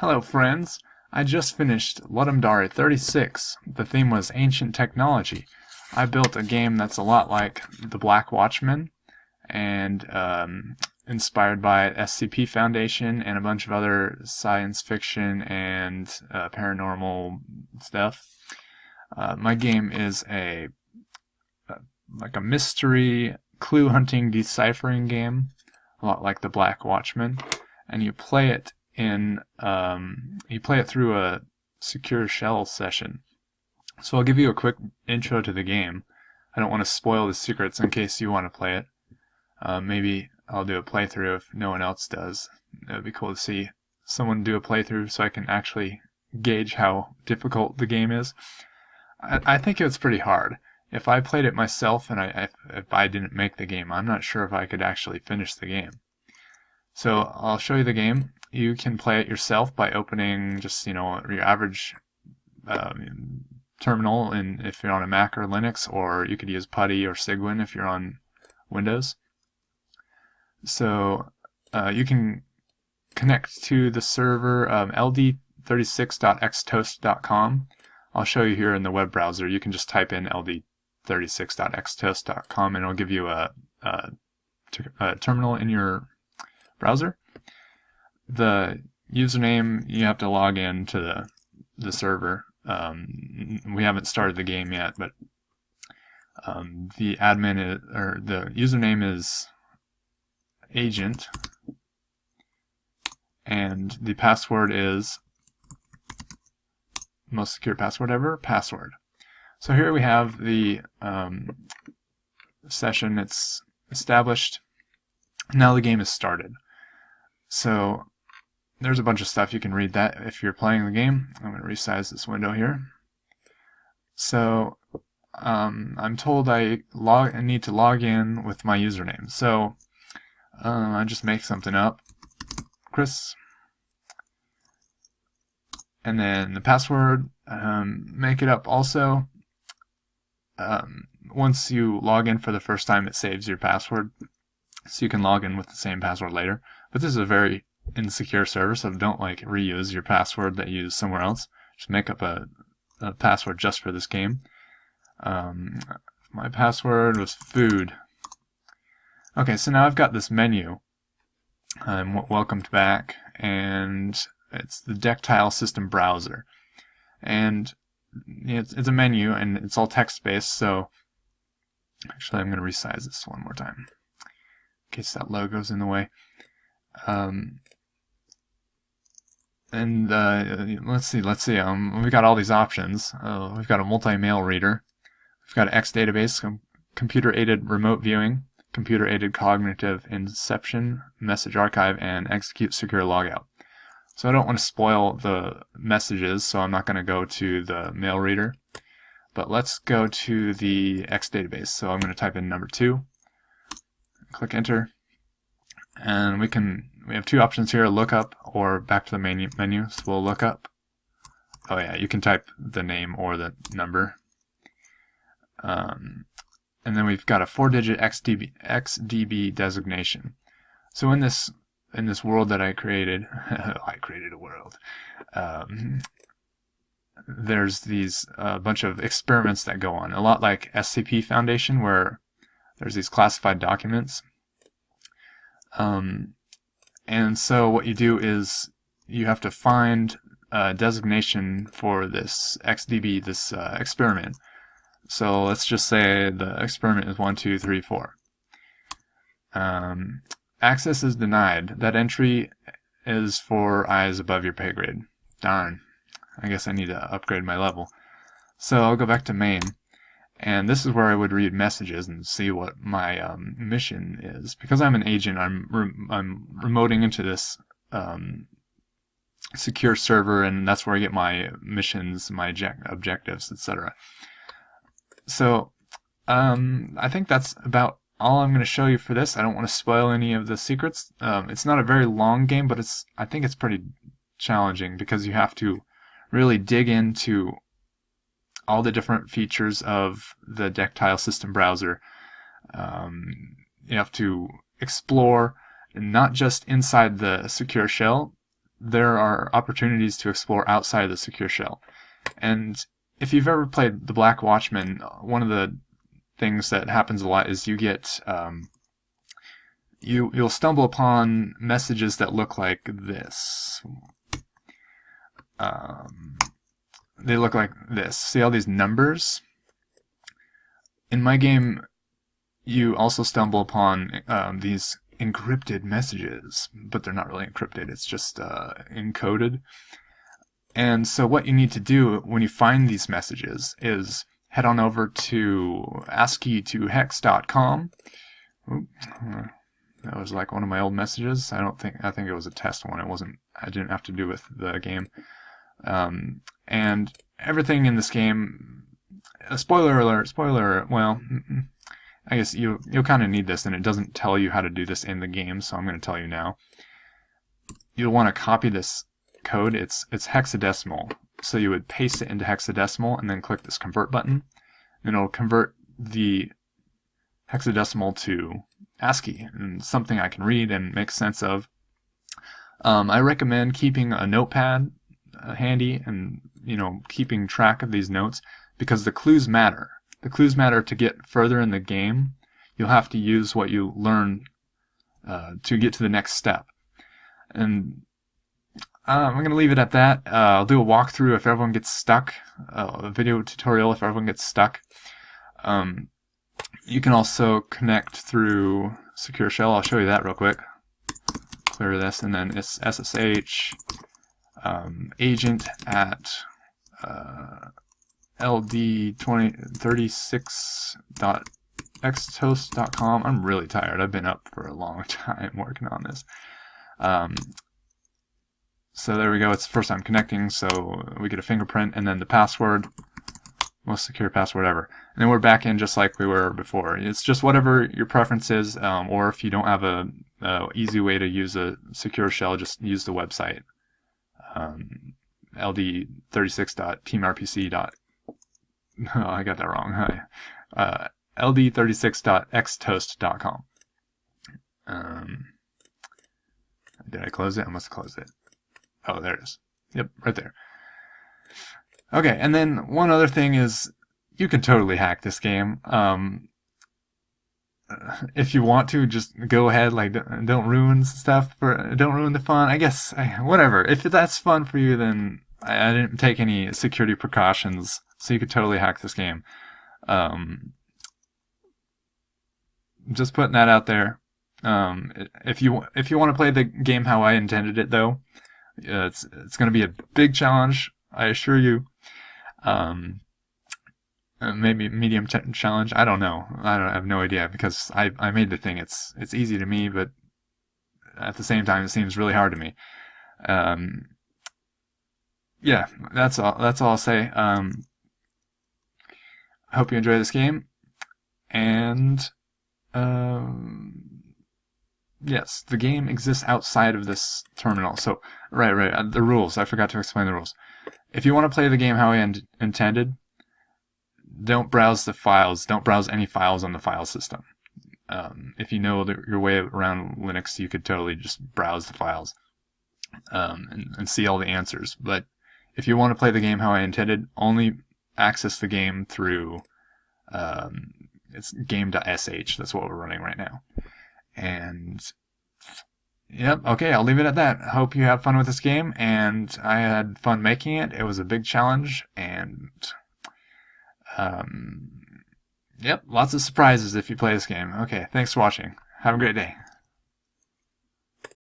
Hello friends! I just finished Ludum Dare 36. The theme was Ancient Technology. I built a game that's a lot like The Black Watchmen and um, inspired by SCP Foundation and a bunch of other science fiction and uh, paranormal stuff. Uh, my game is a, a like a mystery clue hunting deciphering game, a lot like The Black Watchmen, and you play it in um, you play it through a secure shell session. So I'll give you a quick intro to the game. I don't want to spoil the secrets in case you want to play it. Uh, maybe I'll do a playthrough if no one else does. It would be cool to see someone do a playthrough so I can actually gauge how difficult the game is. I, I think it's pretty hard. If I played it myself and I, if, if I didn't make the game, I'm not sure if I could actually finish the game. So I'll show you the game. You can play it yourself by opening just you know your average um, terminal, and if you're on a Mac or Linux, or you could use PuTTY or Cygwin if you're on Windows. So uh, you can connect to the server um, ld36.xtoast.com. I'll show you here in the web browser. You can just type in ld36.xtoast.com and it'll give you a, a, a terminal in your browser. The username, you have to log in to the, the server. Um, we haven't started the game yet, but um, the admin is, or the username is agent and the password is most secure password ever, password. So here we have the um, session, it's established, now the game is started. So there's a bunch of stuff you can read that if you're playing the game. I'm going to resize this window here. So um, I'm told I log I need to log in with my username. So um, I just make something up. Chris. And then the password, um, make it up also. Um, once you log in for the first time, it saves your password. So you can log in with the same password later. But this is a very insecure server, so don't like reuse your password that you use somewhere else. Just make up a, a password just for this game. Um, my password was food. Okay, so now I've got this menu. I'm welcomed back, and it's the Dectile System Browser. And it's, it's a menu, and it's all text-based, so actually I'm going to resize this one more time in case that logo's in the way. Um, and uh, let's see, let's see. Um, we've got all these options. Uh, we've got a multi-mail reader. We've got X database, com computer-aided remote viewing computer-aided cognitive inception, message archive, and execute secure logout. So I don't want to spoil the messages, so I'm not going to go to the mail reader. But let's go to the X database. So I'm going to type in number two, click enter, and we can we have two options here: lookup or back to the main menu. So we'll look up. Oh yeah, you can type the name or the number. Um, and then we've got a four-digit XDB, XDB designation. So in this in this world that I created, I created a world. Um, there's these a uh, bunch of experiments that go on, a lot like SCP Foundation, where there's these classified documents. Um, and so what you do is you have to find a designation for this XDB, this uh, experiment. So let's just say the experiment is 1, 2, 3, 4. Um, access is denied. That entry is for eyes above your pay grade. Darn. I guess I need to upgrade my level. So I'll go back to main. And this is where I would read messages and see what my um, mission is. Because I'm an agent, I'm, re I'm remoting into this um, secure server, and that's where I get my missions, my objectives, etc. So um, I think that's about all I'm going to show you for this. I don't want to spoil any of the secrets. Um, it's not a very long game, but it's I think it's pretty challenging because you have to really dig into all the different features of the Dectile System browser. Um, you have to explore not just inside the secure shell, there are opportunities to explore outside of the secure shell. And if you've ever played the Black Watchmen, one of the things that happens a lot is you get um, you you'll stumble upon messages that look like this. Um, they look like this. See all these numbers? In my game, you also stumble upon um, these encrypted messages, but they're not really encrypted. It's just uh, encoded. And so what you need to do when you find these messages is head on over to ASCII2hex.com. That was like one of my old messages. I don't think I think it was a test one. It wasn't. I didn't have to do with the game. Um, and everything in this game. A spoiler alert! Spoiler. Well, I guess you you'll kind of need this, and it doesn't tell you how to do this in the game, so I'm going to tell you now. You'll want to copy this code. It's it's hexadecimal, so you would paste it into hexadecimal, and then click this convert button, and it'll convert the hexadecimal to ASCII and something I can read and make sense of. Um, I recommend keeping a notepad uh, handy and you know keeping track of these notes because the clues matter. The clues matter to get further in the game. You'll have to use what you learn uh, to get to the next step. And uh, I'm going to leave it at that. Uh, I'll do a walkthrough if everyone gets stuck, uh, a video tutorial if everyone gets stuck. Um, you can also connect through Secure Shell. I'll show you that real quick. Clear this, and then it's SSH um, agent at uh, ld2036.xtoast.com. I'm really tired. I've been up for a long time working on this. Um, so there we go. It's the first time connecting, so we get a fingerprint and then the password most secure password ever. And then we're back in just like we were before. It's just whatever your preference is, um, or if you don't have a, a, easy way to use a secure shell, just use the website. Um, ld36.teamrpc. Oh, I got that wrong. Uh, ld36.xtoast.com. Um, did I close it? I must have closed it. Oh, there it is. Yep, right there. Okay, and then one other thing is you can totally hack this game. Um, if you want to, just go ahead. Like, don't ruin stuff for, don't ruin the fun. I guess whatever. If that's fun for you, then I, didn't take any security precautions, so you could totally hack this game. Um, just putting that out there. Um, if you if you want to play the game how I intended it, though, it's it's going to be a big challenge. I assure you. Um, uh, maybe medium challenge. I don't know. I don't I have no idea because I I made the thing. It's it's easy to me, but at the same time, it seems really hard to me. Um, yeah, that's all. That's all I'll say. Um, I hope you enjoy this game, and um, yes, the game exists outside of this terminal. So right, right. Uh, the rules. I forgot to explain the rules. If you want to play the game how I in intended, don't browse the files. Don't browse any files on the file system. Um, if you know the, your way around Linux, you could totally just browse the files um, and, and see all the answers. But if you want to play the game how I intended, only access the game through um, it's game.sh. That's what we're running right now. And Yep. Okay, I'll leave it at that. Hope you have fun with this game, and I had fun making it. It was a big challenge, and um, yep, lots of surprises if you play this game. Okay, thanks for watching. Have a great day.